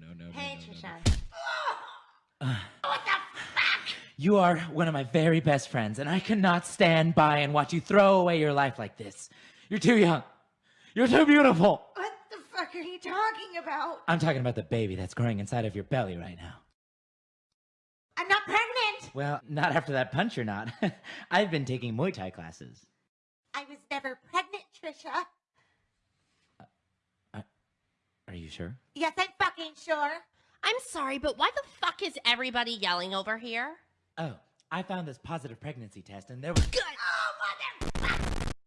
no, no, Hey, no, no, no, Trisha. no. What the fuck? You are one of my very best friends, and I cannot stand by and watch you throw away your life like this. You're too young. You're too beautiful. What the fuck are you talking about? I'm talking about the baby that's growing inside of your belly right now. I'm not pregnant. Well, not after that punch, you're not. I've been taking Muay Thai classes. I was never pregnant, Trisha. Are you sure? Yes, I'm fucking sure. I'm sorry, but why the fuck is everybody yelling over here? Oh, I found this positive pregnancy test, and there was. Good! Oh, mother.